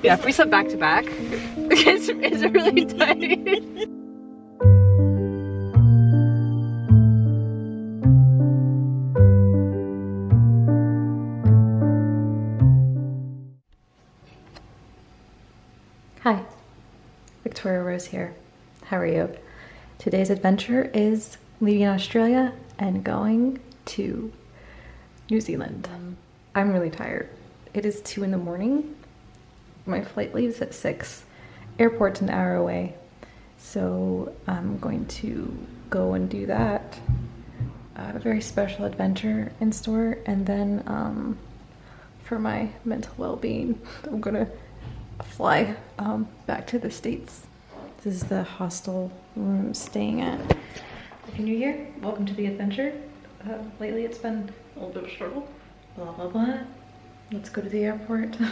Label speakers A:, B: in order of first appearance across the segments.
A: Yeah, if we slept back to back, it's, it's really tight. Hi, Victoria Rose here. How are you? Today's adventure is leaving Australia and going to New Zealand. Mm. I'm really tired. It is two in the morning. My flight leaves at six. Airport's an hour away. So I'm going to go and do that. a very special adventure in store. And then um, for my mental well-being, I'm gonna fly um, back to the States. This is the hostel room I'm staying at. Happy New Year. Welcome to the adventure. Uh, lately it's been a little bit of a struggle. Blah, blah, blah. Let's go to the airport.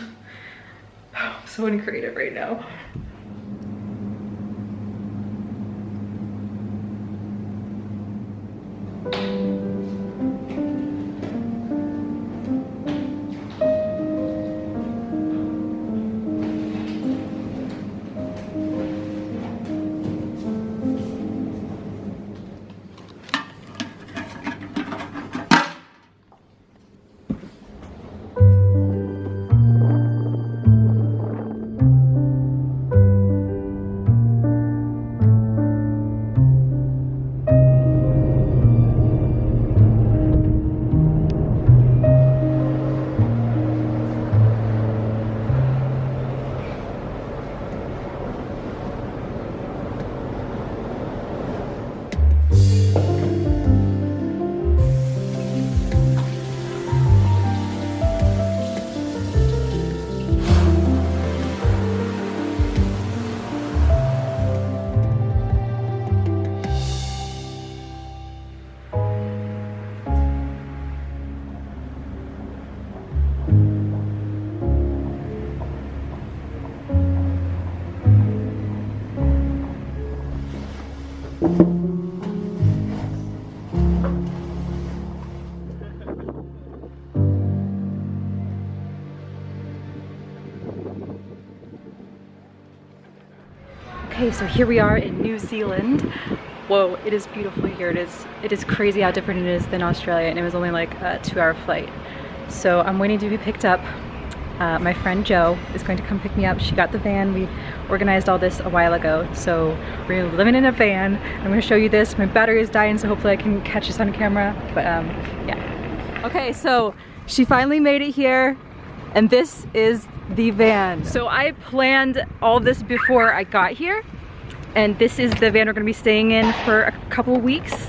A: So uncreative right now. Okay, so here we are in New Zealand. Whoa, it is beautiful here. It is it is crazy how different it is than Australia and it was only like a two hour flight. So I'm waiting to be picked up. Uh, my friend Joe is going to come pick me up. She got the van. We organized all this a while ago. So we're living in a van. I'm gonna show you this. My battery is dying, so hopefully I can catch this on camera. But um, yeah. Okay, so she finally made it here and this is the van. So I planned all this before I got here and this is the van we're gonna be staying in for a couple weeks.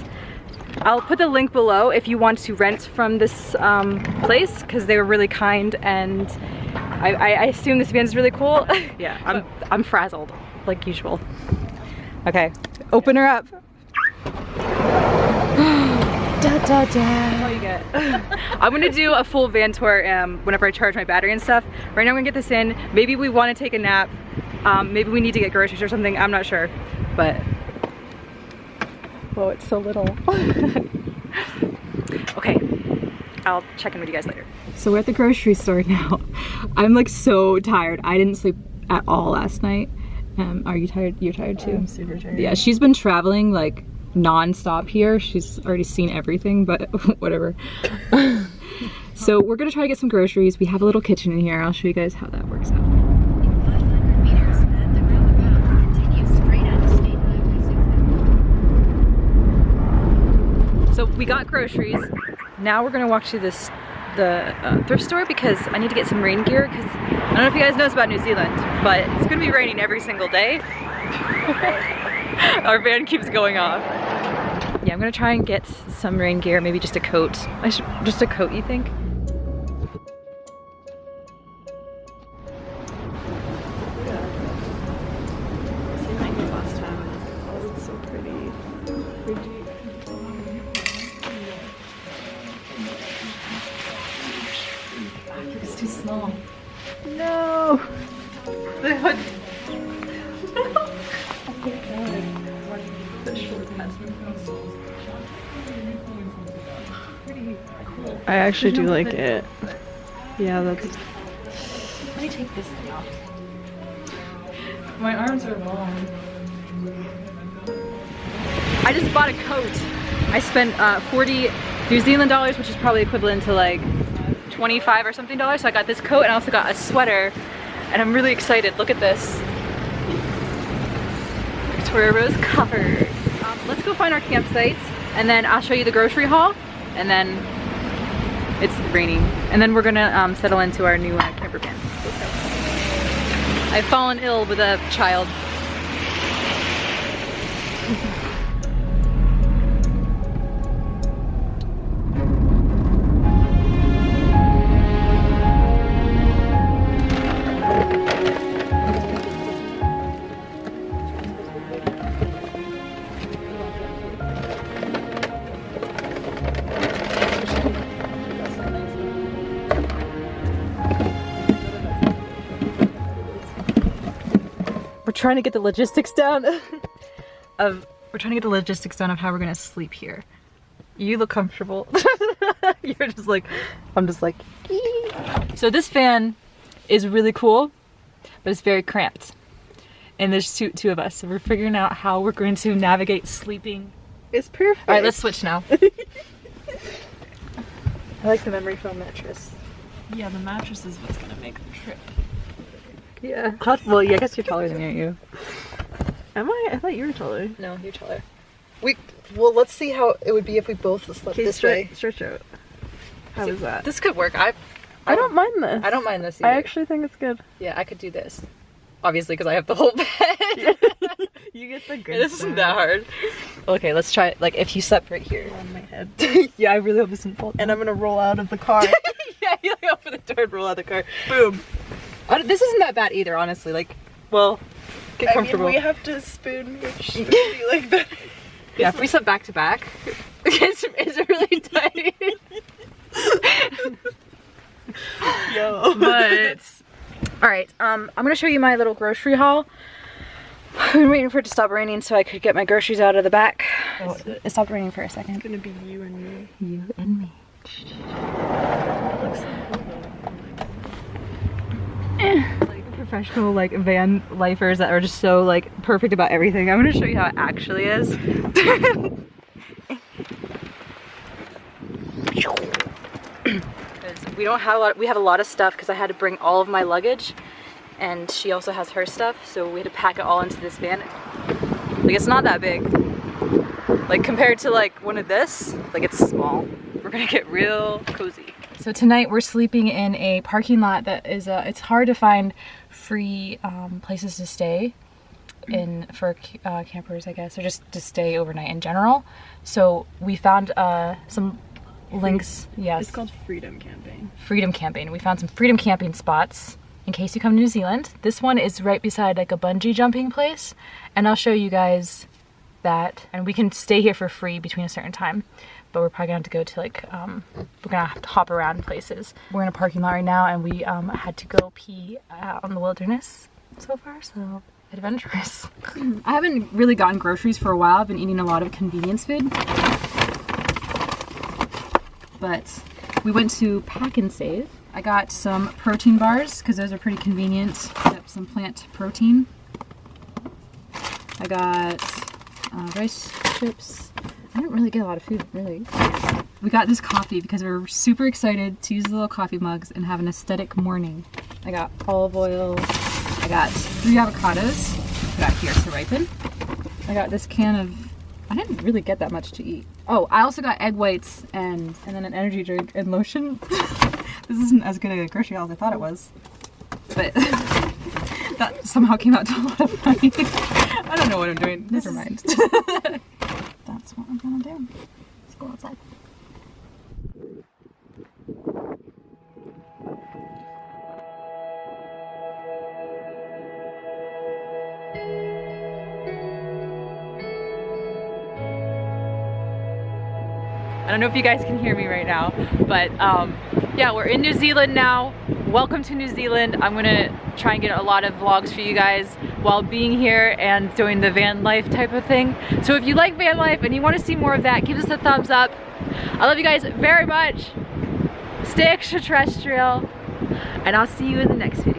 A: I'll put the link below if you want to rent from this um, place because they were really kind and I, I, assume this van is really cool. yeah, I'm, I'm frazzled like usual. Okay, open her up. Da, da, da. That's all you get. I'm gonna do a full van tour um, whenever I charge my battery and stuff. Right now I'm gonna get this in. Maybe we wanna take a nap. Um, maybe we need to get groceries or something. I'm not sure, but. Whoa, it's so little. okay, I'll check in with you guys later. So we're at the grocery store now. I'm like so tired. I didn't sleep at all last night. Um, are you tired? You're tired too?
B: I'm super tired.
A: Yeah, she's been traveling like non-stop here. She's already seen everything, but whatever. so we're gonna try to get some groceries. We have a little kitchen in here. I'll show you guys how that works out. So we got groceries. Now we're gonna walk to this the uh, thrift store because I need to get some rain gear because I don't know if you guys know about New Zealand, but it's gonna be raining every single day. Our van keeps going off. Yeah, I'm gonna try and get some rain gear, maybe just a coat. I should, just a coat, you think?
B: I actually do like it. Yeah, that's.
A: Let me take this thing off. My arms are long. I just bought a coat. I spent uh, 40 New Zealand dollars, which is probably equivalent to like 25 or something dollars. So I got this coat and I also got a sweater and I'm really excited. Look at this. Victoria Rose covered. Let's go find our campsites and then I'll show you the grocery haul and then it's raining. And then we're gonna um, settle into our new uh, camper van. I've fallen ill with a child. Trying to get the logistics down of we're trying to get the logistics down of how we're gonna sleep here. You look comfortable. You're just like I'm just like Ee. so this fan is really cool, but it's very cramped. And there's two two of us, so we're figuring out how we're going to navigate sleeping.
B: It's perfect.
A: All right, let's switch now.
B: I like the memory foam mattress.
A: Yeah, the mattress is what's gonna make the trip.
B: Yeah.
A: Well, yeah, I guess you're taller than me, aren't you?
B: Am I? I thought you were taller.
A: No, you're taller.
B: We well, let's see how it would be if we both slept
A: Okay,
B: this
A: stre-
B: way.
A: Stretch out.
B: How
A: See,
B: is that?
A: This could work. I
B: I don't mind this.
A: I don't mind this Either.
B: I actually think it's good.
A: Yeah, I could do this. Obviously, because I have the whole bed.
B: You get the good.
A: this isn't that hard. Okay, let's try it. Like, if you slept right here.
B: on my head.
A: yeah, I really hope this doesn't fall.
B: and I'm gonna roll out of the car.
A: yeah, you like open the door and roll out of the car. Boom. I this isn't that bad either, honestly. Like, well, get comfortable.
B: I mean, we have to spoon, which be like that.
A: yeah, if we slept back to back, it's, it's really tight.
B: Yo.
A: but all right um i'm gonna show you my little grocery haul i've been waiting for it to stop raining so i could get my groceries out of the back oh, it stopped raining for a second
B: It's gonna be you and me.
A: you and me like professional like van lifers that are just so like perfect about everything. I'm gonna show you how it actually is. We don't have a lot we have a lot of stuff because i had to bring all of my luggage and she also has her stuff so we had to pack it all into this van. Like it's not that big. Like compared to like one of this like it's small. We're gonna get real cozy. So tonight we're sleeping in a parking lot that is uh, it's hard to find free um, places to stay in for uh, campers I guess or just to stay overnight in general so we found uh, some links yes
B: It's called Freedom Camping.
A: freedom camping. We found some freedom camping spots in case you come to New Zealand. This one is right beside like a bungee jumping place and I'll show you guys that and we can stay here for free between a certain time but we're probably gonna have to go to like um, we're gonna have to hop around places. We're in a parking lot right now and we um, had to go pee out in the wilderness so far so adventurous. I haven't really gotten groceries for a while. I've been eating a lot of convenience food but we went to Pack and Save. I got some protein bars because those are pretty convenient. Got some plant protein. I got uh, rice chips. I didn't really get a lot of food, really. We got this coffee because we are super excited to use the little coffee mugs and have an aesthetic morning. I got olive oil. I got three avocados. Put out here to ripen. I got this can of I didn't really get that much to eat. Oh, I also got egg whites and and then an energy drink and lotion. this isn't as good a grocery haul as I thought it was, but that somehow came out to a lot of money. I don't know what I'm doing. Never mind. That's what I'm gonna do. Let's go outside. I don't know if you guys can hear me right now, but um, yeah, we're in New Zealand now. Welcome to New Zealand. I'm gonna try and get a lot of vlogs for you guys while being here and doing the van life type of thing. So if you like van life and you wanna see more of that, give us a thumbs up. I love you guys very much. Stay extraterrestrial and I'll see you in the next video.